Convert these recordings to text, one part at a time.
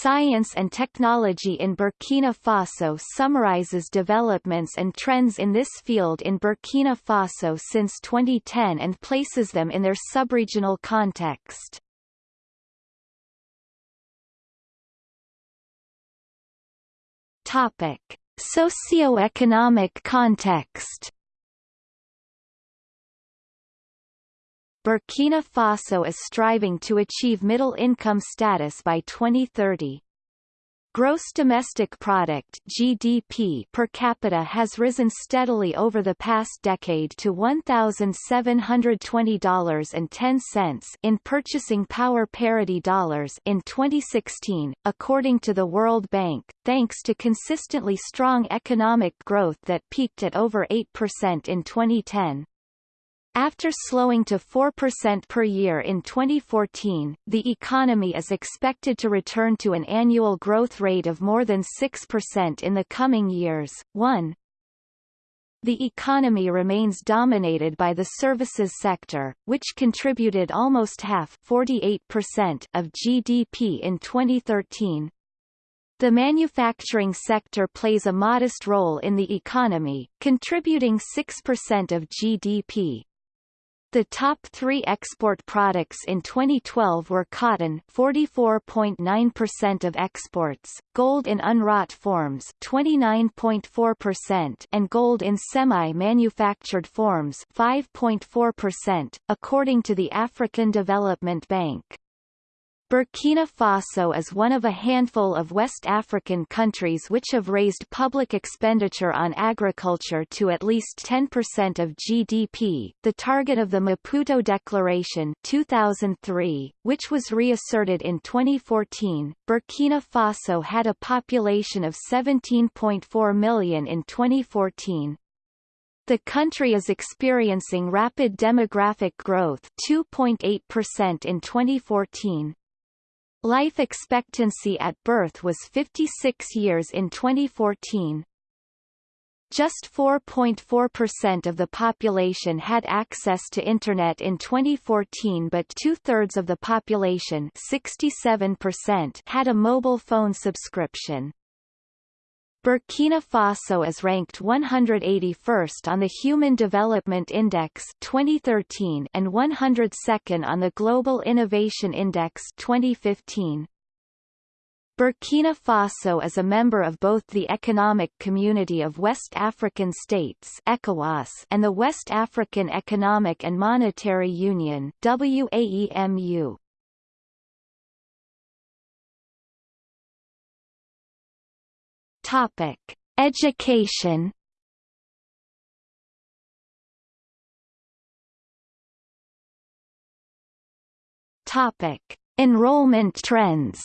Science and Technology in Burkina Faso summarizes developments and trends in this field in Burkina Faso since 2010 and places them in their subregional context. Topic: Socioeconomic context. Burkina Faso is striving to achieve middle-income status by 2030. Gross domestic product (GDP) per capita has risen steadily over the past decade to $1,720.10 in purchasing power parity dollars in 2016, according to the World Bank, thanks to consistently strong economic growth that peaked at over 8% in 2010. After slowing to 4% per year in 2014, the economy is expected to return to an annual growth rate of more than 6% in the coming years. 1. The economy remains dominated by the services sector, which contributed almost half 48% of GDP in 2013. The manufacturing sector plays a modest role in the economy, contributing 6% of GDP, the top three export products in 2012 were cotton 44.9% of exports, gold in unwrought forms 29.4% and gold in semi-manufactured forms 5.4%, according to the African Development Bank. Burkina Faso is one of a handful of West African countries which have raised public expenditure on agriculture to at least 10% of GDP, the target of the Maputo Declaration 2003, which was reasserted in 2014. Burkina Faso had a population of 17.4 million in 2014, the country is experiencing rapid demographic growth 2.8% in 2014, Life expectancy at birth was 56 years in 2014. Just 4.4% of the population had access to Internet in 2014 but two-thirds of the population 67% had a mobile phone subscription. Burkina Faso is ranked 181st on the Human Development Index 2013 and 102nd on the Global Innovation Index 2015. Burkina Faso is a member of both the Economic Community of West African States ECOWAS and the West African Economic and Monetary Union WAEMU. Topic: Education. Topic: Enrollment trends.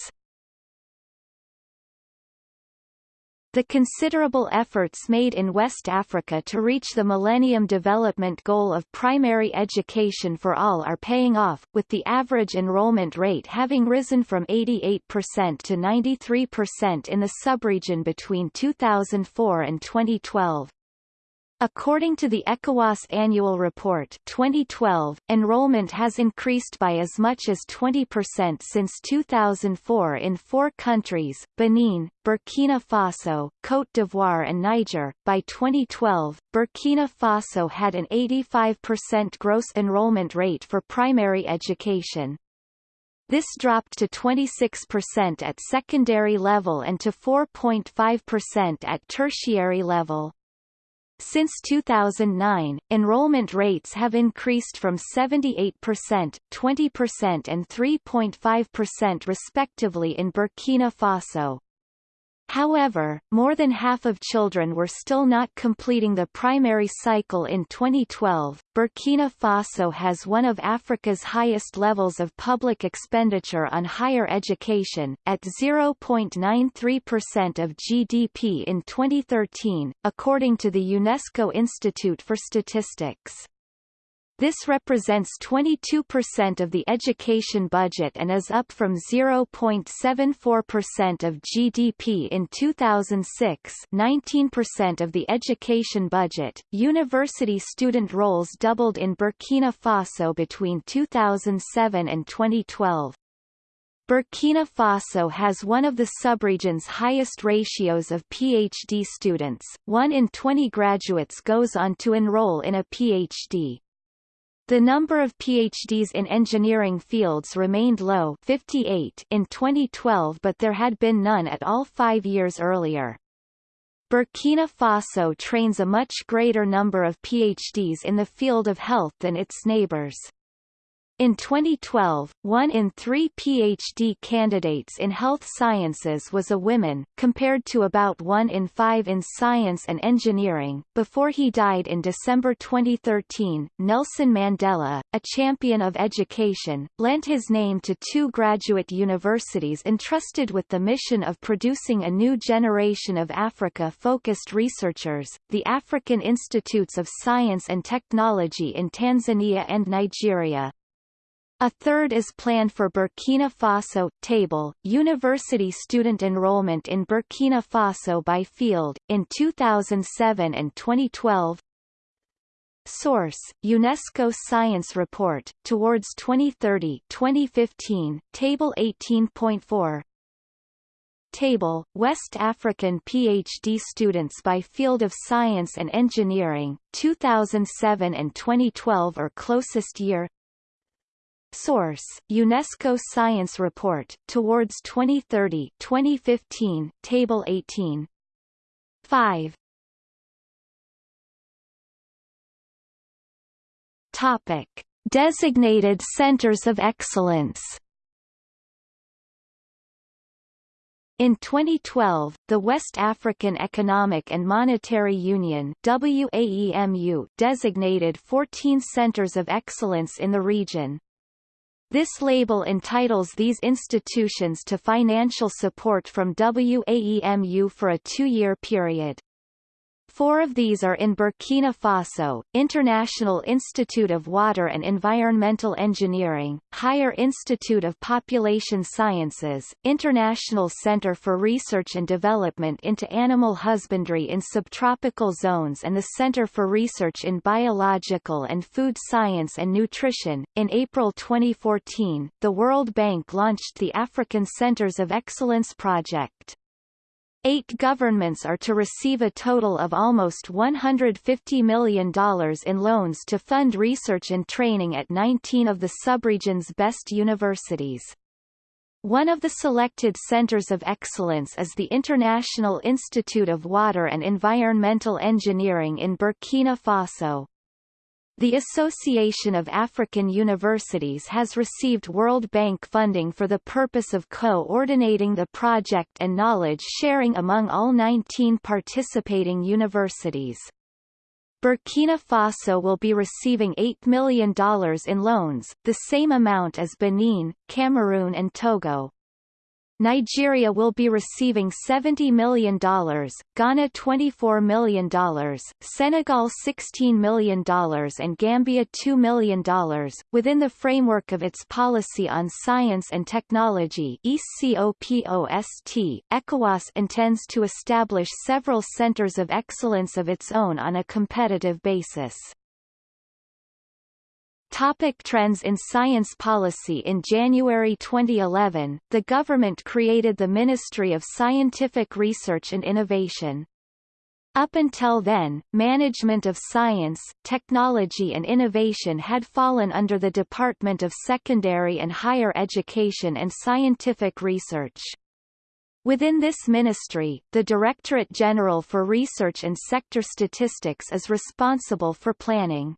The considerable efforts made in West Africa to reach the Millennium Development Goal of primary education for all are paying off, with the average enrollment rate having risen from 88% to 93% in the subregion between 2004 and 2012. According to the ECOWAS Annual Report 2012, enrollment has increased by as much as 20% since 2004 in four countries, Benin, Burkina Faso, Côte d'Ivoire and Niger. By 2012, Burkina Faso had an 85% gross enrollment rate for primary education. This dropped to 26% at secondary level and to 4.5% at tertiary level. Since 2009, enrollment rates have increased from 78%, 20% and 3.5% respectively in Burkina Faso. However, more than half of children were still not completing the primary cycle in 2012. Burkina Faso has one of Africa's highest levels of public expenditure on higher education, at 0.93% of GDP in 2013, according to the UNESCO Institute for Statistics. This represents 22% of the education budget and is up from 0.74% of GDP in 2006, 19% of the education budget. University student rolls doubled in Burkina Faso between 2007 and 2012. Burkina Faso has one of the subregion's highest ratios of PhD students, 1 in 20 graduates goes on to enroll in a PhD. The number of PhDs in engineering fields remained low 58 in 2012 but there had been none at all five years earlier. Burkina Faso trains a much greater number of PhDs in the field of health than its neighbors. In 2012, one in three PhD candidates in health sciences was a woman, compared to about one in five in science and engineering. Before he died in December 2013, Nelson Mandela, a champion of education, lent his name to two graduate universities entrusted with the mission of producing a new generation of Africa-focused researchers, the African Institutes of Science and Technology in Tanzania and Nigeria. A third is planned for Burkina Faso. Table, University student enrollment in Burkina Faso by field, in 2007 and 2012 Source, UNESCO Science Report, Towards 2030 2015, Table 18.4 Table, West African PhD students by field of science and engineering, 2007 and 2012 or closest year Source: UNESCO Science Report, Towards 2030 2015, Table 18. 5. Topic. Designated Centers of Excellence In 2012, the West African Economic and Monetary Union WAEMU designated 14 centers of excellence in the region, this label entitles these institutions to financial support from WAEMU for a two-year period. Four of these are in Burkina Faso, International Institute of Water and Environmental Engineering, Higher Institute of Population Sciences, International Center for Research and Development into Animal Husbandry in Subtropical Zones and the Center for Research in Biological and Food Science and Nutrition. In April 2014, the World Bank launched the African Centers of Excellence project. Eight governments are to receive a total of almost $150 million in loans to fund research and training at 19 of the subregion's best universities. One of the selected centers of excellence is the International Institute of Water and Environmental Engineering in Burkina Faso. The Association of African Universities has received World Bank funding for the purpose of coordinating the project and knowledge sharing among all 19 participating universities. Burkina Faso will be receiving $8 million in loans, the same amount as Benin, Cameroon and Togo. Nigeria will be receiving $70 million, Ghana $24 million, Senegal $16 million and Gambia $2 million, within the framework of its Policy on Science and Technology ECOPOST, ECOWAS intends to establish several centers of excellence of its own on a competitive basis. Topic trends in science policy In January 2011, the government created the Ministry of Scientific Research and Innovation. Up until then, management of science, technology and innovation had fallen under the Department of Secondary and Higher Education and Scientific Research. Within this ministry, the Directorate General for Research and Sector Statistics is responsible for planning.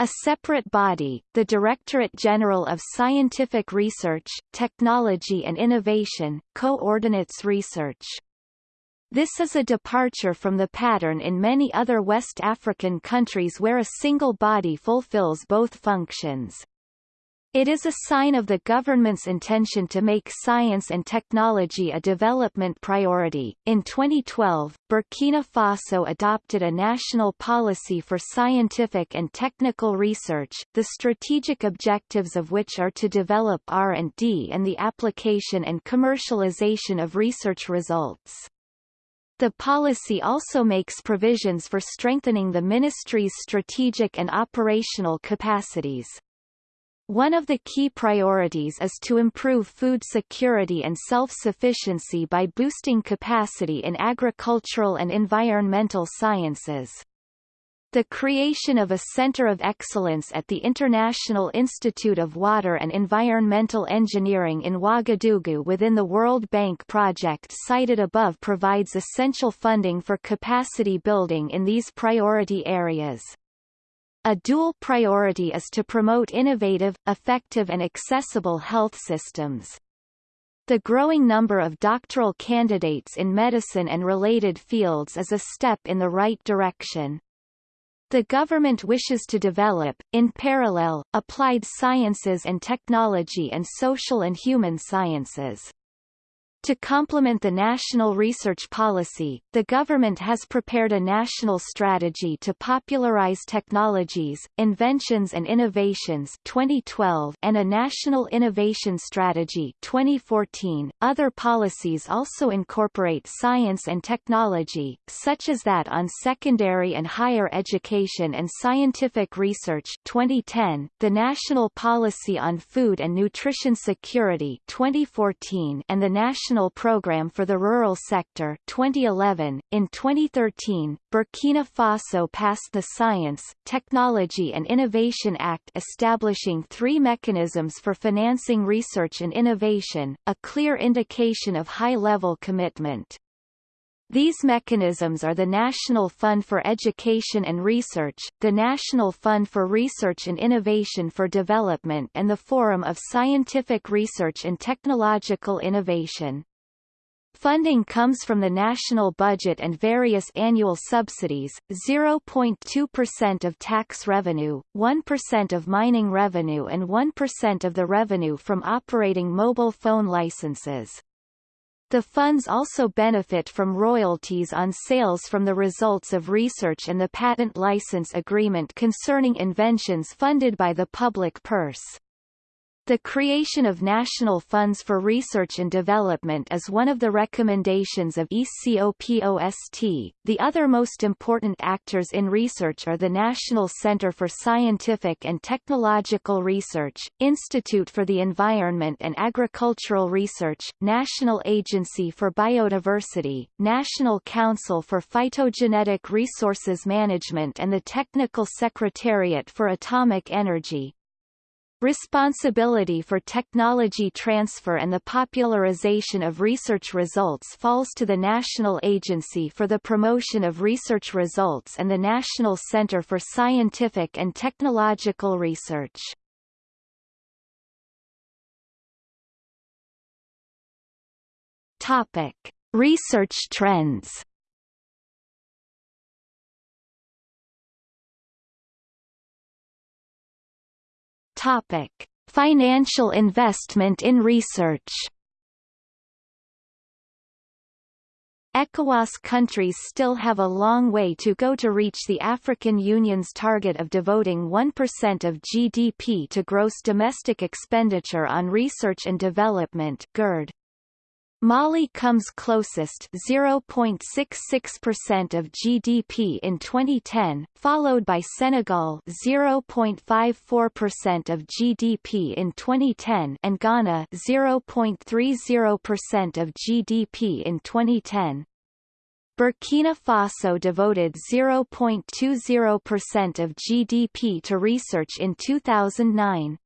A separate body, the Directorate General of Scientific Research, Technology and Innovation, coordinates research. This is a departure from the pattern in many other West African countries where a single body fulfills both functions. It is a sign of the government's intention to make science and technology a development priority. In 2012, Burkina Faso adopted a national policy for scientific and technical research, the strategic objectives of which are to develop R&D and the application and commercialization of research results. The policy also makes provisions for strengthening the ministry's strategic and operational capacities. One of the key priorities is to improve food security and self-sufficiency by boosting capacity in agricultural and environmental sciences. The creation of a Center of Excellence at the International Institute of Water and Environmental Engineering in Ouagadougou within the World Bank project cited above provides essential funding for capacity building in these priority areas. A dual priority is to promote innovative, effective and accessible health systems. The growing number of doctoral candidates in medicine and related fields is a step in the right direction. The government wishes to develop, in parallel, applied sciences and technology and social and human sciences. To complement the national research policy, the government has prepared a national strategy to popularize technologies, inventions and innovations 2012 and a national innovation strategy 2014. Other policies also incorporate science and technology, such as that on secondary and higher education and scientific research 2010, the National Policy on Food and Nutrition Security 2014 and the National National Programme for the Rural Sector 2011. In 2013, Burkina Faso passed the Science, Technology and Innovation Act establishing three mechanisms for financing research and innovation, a clear indication of high-level commitment. These mechanisms are the National Fund for Education and Research, the National Fund for Research and Innovation for Development and the Forum of Scientific Research and Technological Innovation. Funding comes from the national budget and various annual subsidies, 0.2% of tax revenue, 1% of mining revenue and 1% of the revenue from operating mobile phone licenses. The funds also benefit from royalties on sales from the results of research and the patent license agreement concerning inventions funded by the public purse. The creation of national funds for research and development is one of the recommendations of ECOPOST. The other most important actors in research are the National Center for Scientific and Technological Research, Institute for the Environment and Agricultural Research, National Agency for Biodiversity, National Council for Phytogenetic Resources Management and the Technical Secretariat for Atomic Energy, Responsibility for technology transfer and the popularization of research results falls to the National Agency for the Promotion of Research Results and the National Center for Scientific and Technological Research. Topic: Research trends Topic: Financial investment in research. ECOWAS countries still have a long way to go to reach the African Union's target of devoting 1% of GDP to gross domestic expenditure on research and development GERD. Mali comes closest 0.66% of GDP in 2010, followed by Senegal 0.54% of GDP in 2010 and Ghana 0.30% of GDP in 2010. Burkina Faso devoted 0.20% of GDP to research in 2009.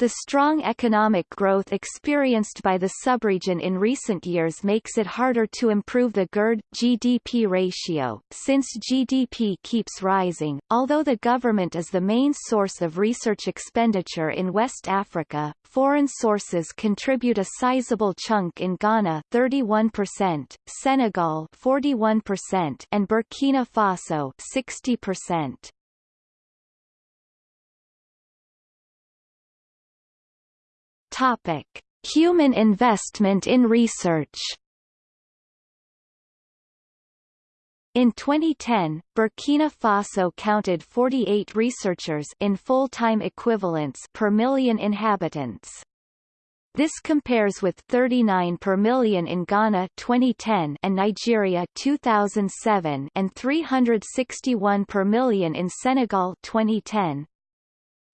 The strong economic growth experienced by the subregion in recent years makes it harder to improve the GERD-GDP ratio, since GDP keeps rising. Although the government is the main source of research expenditure in West Africa, foreign sources contribute a sizable chunk in Ghana 31%, Senegal 41%, and Burkina Faso 60%. Topic: Human investment in research. In 2010, Burkina Faso counted 48 researchers in full-time equivalents per million inhabitants. This compares with 39 per million in Ghana 2010 and Nigeria 2007 and 361 per million in Senegal 2010.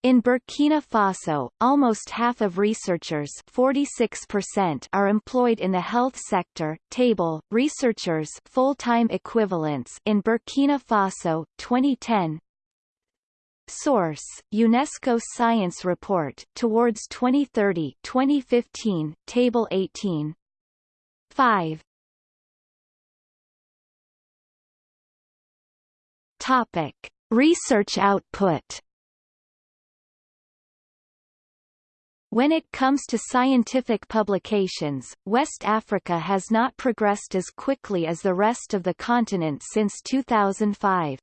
In Burkina Faso, almost half of researchers 46% are employed in the health sector. Table, researchers full-time equivalents in Burkina Faso, 2010 Source, UNESCO Science Report, Towards 2030 2015, Table 18 5 Topic. Research output When it comes to scientific publications, West Africa has not progressed as quickly as the rest of the continent since 2005.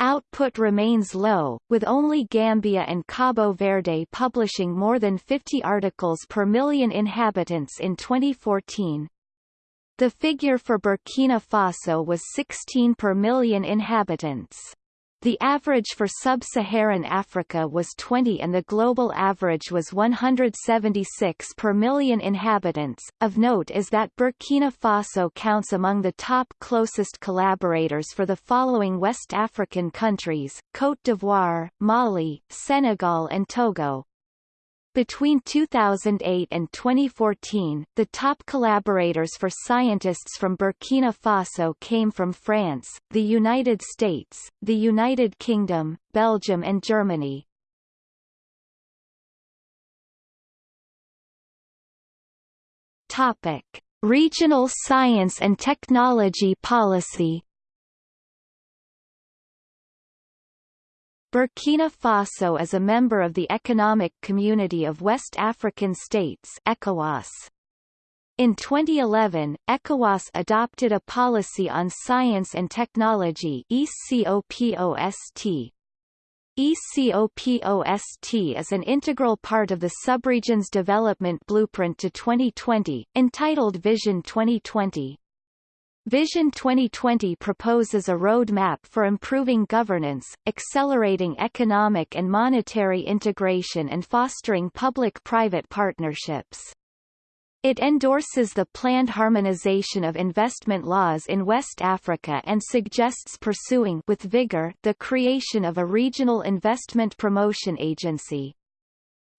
Output remains low, with only Gambia and Cabo Verde publishing more than 50 articles per million inhabitants in 2014. The figure for Burkina Faso was 16 per million inhabitants. The average for sub-Saharan Africa was 20 and the global average was 176 per million inhabitants. Of note is that Burkina Faso counts among the top closest collaborators for the following West African countries, Côte d'Ivoire, Mali, Senegal and Togo. Between 2008 and 2014, the top collaborators for scientists from Burkina Faso came from France, the United States, the United Kingdom, Belgium and Germany. Topic: Regional science and technology policy Burkina Faso is a member of the Economic Community of West African States ECOWAS. In 2011, ECOWAS adopted a policy on science and technology ECOPOST. ECOPOST is an integral part of the subregion's development blueprint to 2020, entitled Vision 2020. Vision 2020 proposes a roadmap for improving governance, accelerating economic and monetary integration and fostering public-private partnerships. It endorses the planned harmonization of investment laws in West Africa and suggests pursuing with vigor the creation of a regional investment promotion agency.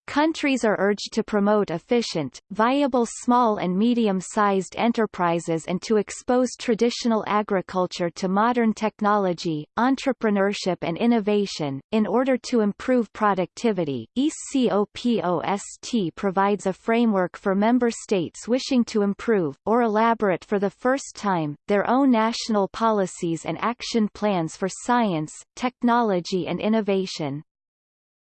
Countries are urged to promote efficient, viable small and medium-sized enterprises and to expose traditional agriculture to modern technology, entrepreneurship and innovation. In order to improve productivity, ECOPOST provides a framework for member states wishing to improve, or elaborate for the first time, their own national policies and action plans for science, technology and innovation.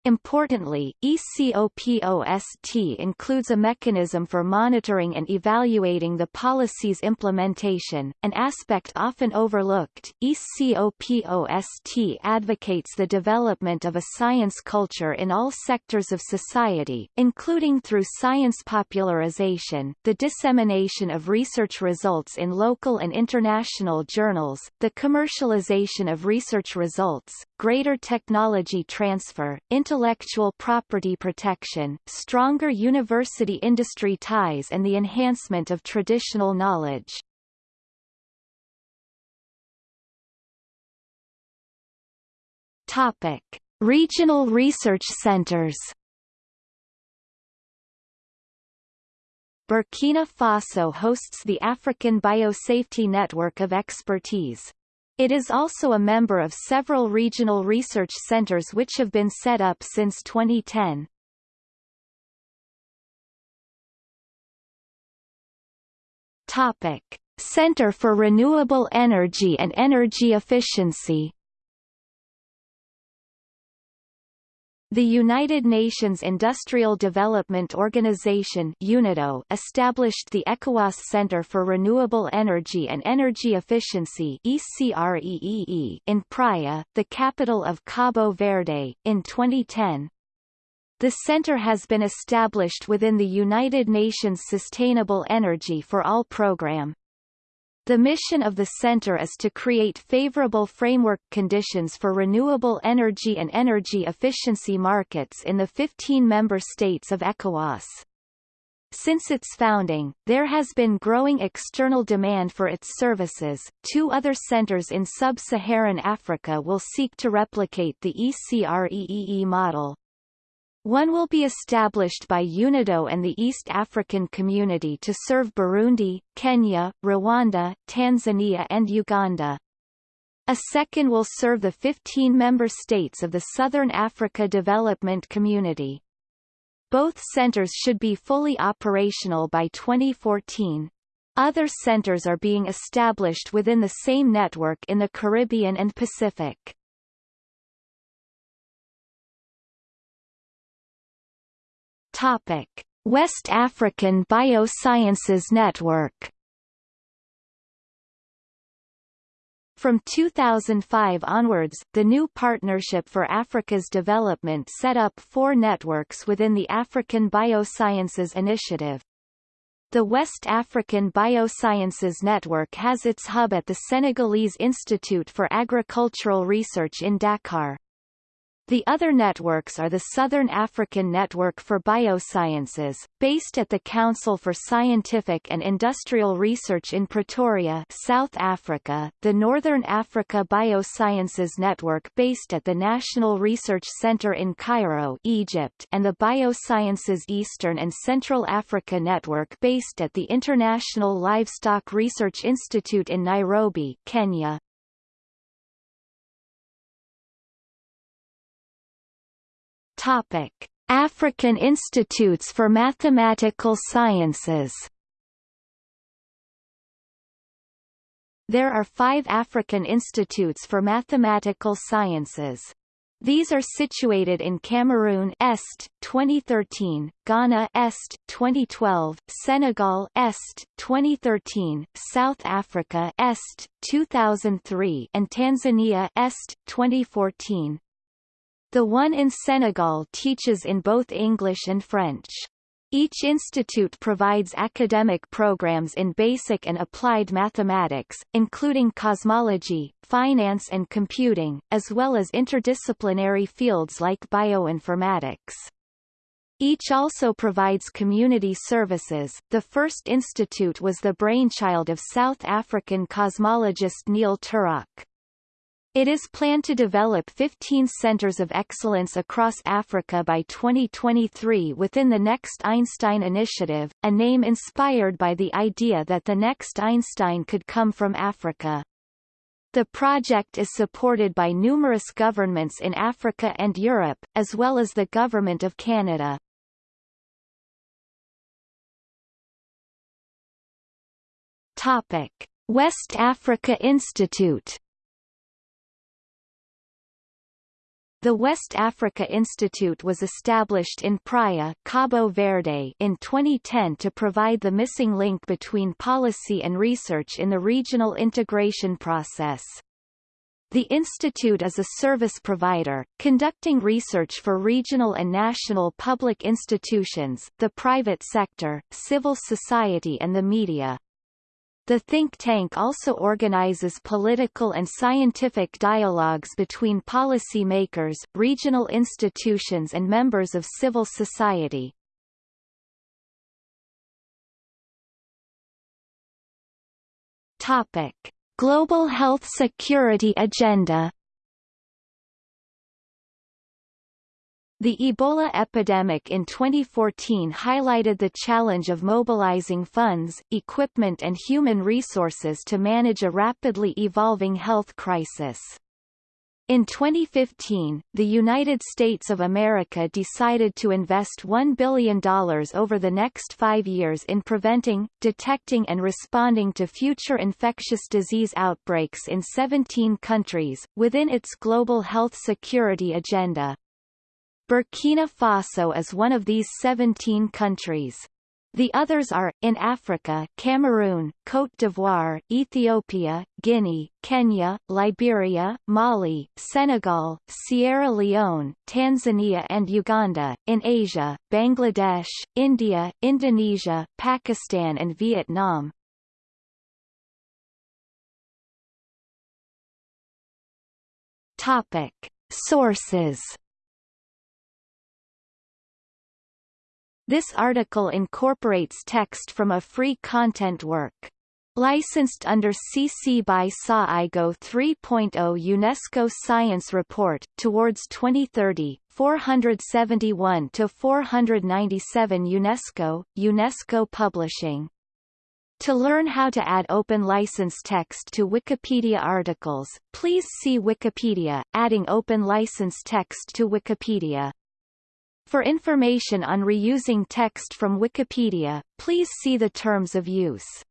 Importantly, ECOPOST includes a mechanism for monitoring and evaluating the policy's implementation, an aspect often overlooked. ECOPOST advocates the development of a science culture in all sectors of society, including through science popularization, the dissemination of research results in local and international journals, the commercialization of research results, greater technology transfer, intellectual property protection, stronger university-industry ties and the enhancement of traditional knowledge. Topic. Regional research centers Burkina Faso hosts the African Biosafety Network of Expertise. It is also a member of several regional research centers which have been set up since 2010. Topic: Center for Renewable Energy and Energy Efficiency The United Nations Industrial Development Organization UNIDO established the ECOWAS Center for Renewable Energy and Energy Efficiency in Praia, the capital of Cabo Verde, in 2010. The center has been established within the United Nations Sustainable Energy for All program. The mission of the center is to create favorable framework conditions for renewable energy and energy efficiency markets in the 15 member states of ECOWAS. Since its founding, there has been growing external demand for its services. Two other centers in sub-Saharan Africa will seek to replicate the ECREEE model. One will be established by UNIDO and the East African Community to serve Burundi, Kenya, Rwanda, Tanzania and Uganda. A second will serve the 15 member states of the Southern Africa Development Community. Both centers should be fully operational by 2014. Other centers are being established within the same network in the Caribbean and Pacific. Topic: West African Biosciences Network. From 2005 onwards, the new Partnership for Africa's Development set up four networks within the African Biosciences Initiative. The West African Biosciences Network has its hub at the Senegalese Institute for Agricultural Research in Dakar. The other networks are the Southern African Network for Biosciences, based at the Council for Scientific and Industrial Research in Pretoria, South Africa, the Northern Africa Biosciences Network based at the National Research Center in Cairo, Egypt, and the Biosciences Eastern and Central Africa Network based at the International Livestock Research Institute in Nairobi, Kenya. Topic: African Institutes for Mathematical Sciences. There are five African institutes for mathematical sciences. These are situated in Cameroon Est 2013, Ghana Est 2012, Senegal Est 2013, South Africa Est 2003 and Tanzania Est 2014. The one in Senegal teaches in both English and French. Each institute provides academic programs in basic and applied mathematics, including cosmology, finance and computing, as well as interdisciplinary fields like bioinformatics. Each also provides community services. The first institute was the brainchild of South African cosmologist Neil Turok. It is planned to develop 15 centers of excellence across Africa by 2023 within the Next Einstein Initiative, a name inspired by the idea that the next Einstein could come from Africa. The project is supported by numerous governments in Africa and Europe, as well as the Government of Canada. Topic. West Africa Institute The West Africa Institute was established in Praia, Cabo Verde in 2010 to provide the missing link between policy and research in the regional integration process. The institute is a service provider, conducting research for regional and national public institutions, the private sector, civil society and the media. The think tank also organizes political and scientific dialogues between policymakers, regional institutions and members of civil society. Topic: Global Health Security Agenda The Ebola epidemic in 2014 highlighted the challenge of mobilizing funds, equipment and human resources to manage a rapidly evolving health crisis. In 2015, the United States of America decided to invest $1 billion over the next five years in preventing, detecting and responding to future infectious disease outbreaks in 17 countries, within its global health security agenda. Burkina Faso is one of these 17 countries. The others are, in Africa Cameroon, Côte d'Ivoire, Ethiopia, Guinea, Kenya, Liberia, Mali, Senegal, Sierra Leone, Tanzania and Uganda, in Asia, Bangladesh, India, Indonesia, Pakistan and Vietnam. Topic. Sources This article incorporates text from a free content work. Licensed under CC by SA IGO 3.0 UNESCO Science Report, Towards 2030, 471 to 497 UNESCO, UNESCO Publishing. To learn how to add open license text to Wikipedia articles, please see Wikipedia, adding open license text to Wikipedia. For information on reusing text from Wikipedia, please see the terms of use.